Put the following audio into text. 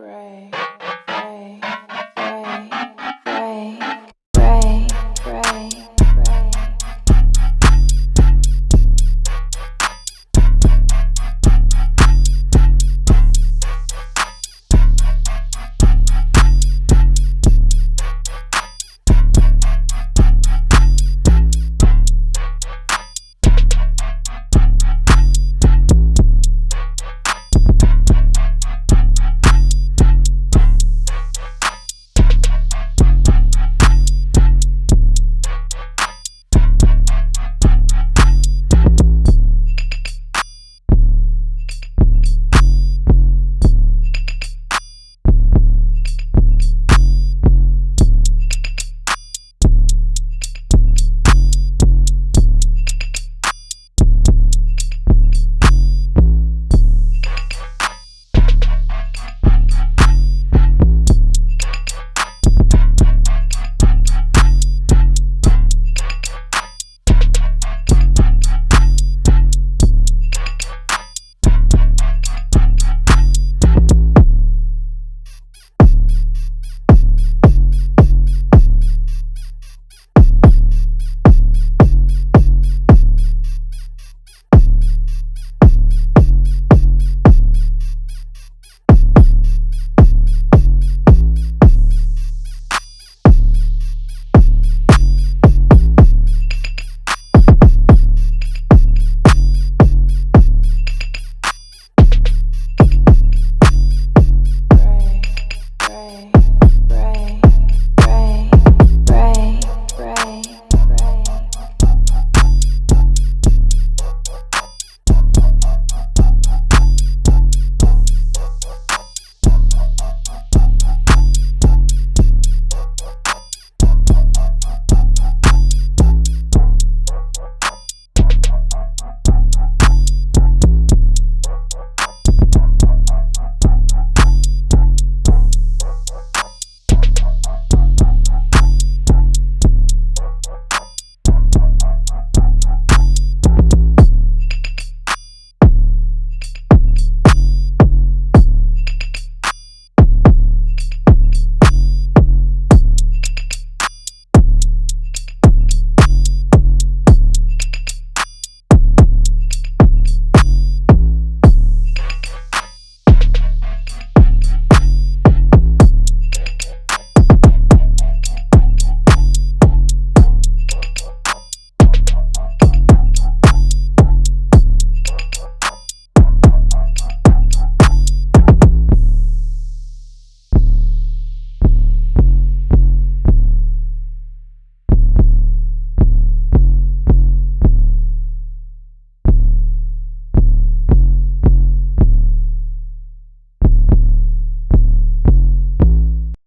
pray.